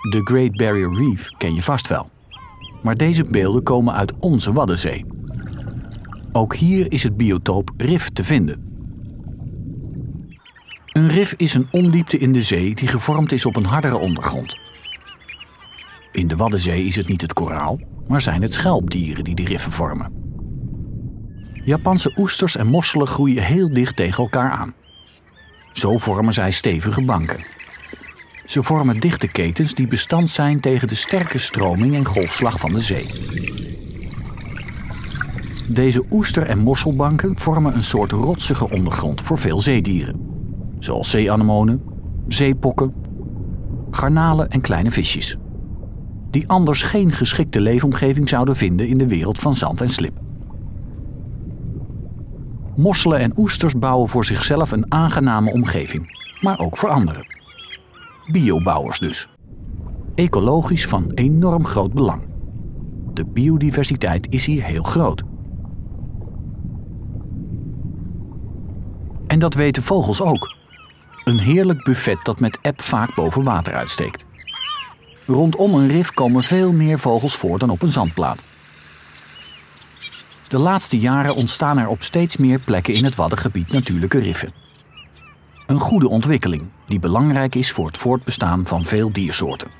De Great Barrier Reef ken je vast wel. Maar deze beelden komen uit onze Waddenzee. Ook hier is het biotoop rif te vinden. Een rif is een ondiepte in de zee die gevormd is op een hardere ondergrond. In de Waddenzee is het niet het koraal, maar zijn het schelpdieren die die riffen vormen. Japanse oesters en mosselen groeien heel dicht tegen elkaar aan. Zo vormen zij stevige banken. Ze vormen dichte ketens die bestand zijn tegen de sterke stroming en golfslag van de zee. Deze oester- en mosselbanken vormen een soort rotsige ondergrond voor veel zeedieren, zoals zeeanemonen, zeepokken, garnalen en kleine visjes, die anders geen geschikte leefomgeving zouden vinden in de wereld van zand en slip. Mosselen en oesters bouwen voor zichzelf een aangename omgeving, maar ook voor anderen. Biobouwers dus. Ecologisch van enorm groot belang. De biodiversiteit is hier heel groot. En dat weten vogels ook. Een heerlijk buffet dat met eb vaak boven water uitsteekt. Rondom een rif komen veel meer vogels voor dan op een zandplaat. De laatste jaren ontstaan er op steeds meer plekken in het Waddengebied natuurlijke riffen. Een goede ontwikkeling die belangrijk is voor het voortbestaan van veel diersoorten.